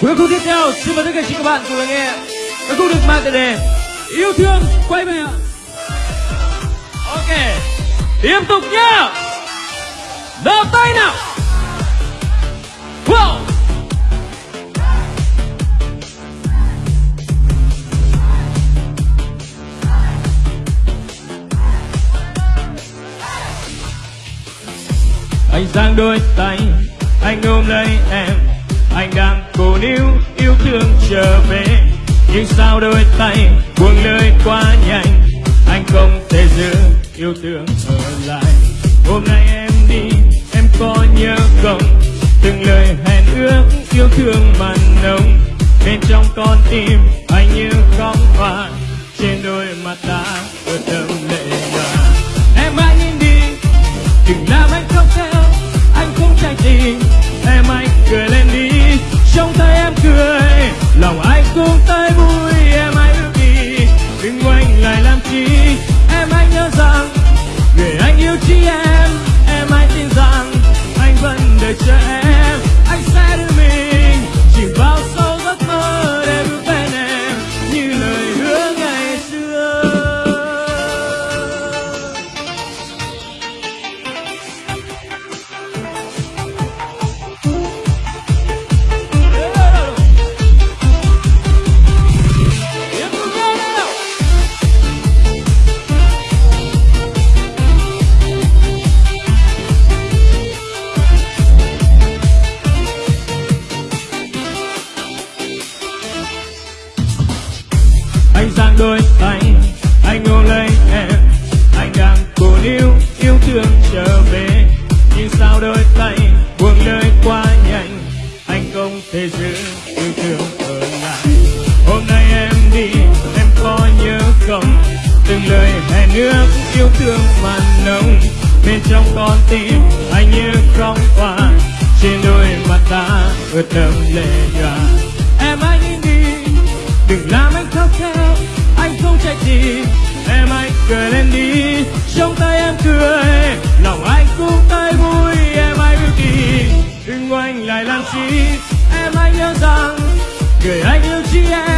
Cuối khúc tiếp theo, xin mời tất cả các bạn cùng lắng nghe ca khúc được mang tựa đề Yêu thương quay về ạ. Ok, tiếp tục nhá. Đầu tay nào. Wow. Anh giang đôi tay, anh ôm lấy em anh đang cố níu yêu thương trở về. Nhưng sao đôi tay buông lơi quá nhanh? Anh không thể giữ yêu thương ở lại. Hôm nay em đi, em có nhớ không? Từng lời hẹn ước yêu thương mặn nồng. Bên trong con tim anh như khóc hoa. Trên đôi mắt ta ướt đẫm lệ nhòa em hãy nhìn đi, đừng làm anh khóc theo. Anh không trách gì em hãy cười lên đi trong tay em cười. Đôi tay. Anh ôm lấy em, anh đang cố níu yêu thương trở về. Nhưng sao đôi tay buông lời quá nhanh? Anh không thể giữ yêu thương ở lại. Hôm nay em đi, em có nhớ không? Từng lời hẹn nước yêu thương mặn nồng. Bên trong con tim anh như không qua. Trên đôi mắt ta ướt đẫm lệ nhòa. Cười lên đi. Trong tay em cười, lòng anh cũng thấy vui, em hãy bước đi đừng quanh lại làm chi em anh nhớ rằng người anh yêu chỉ em.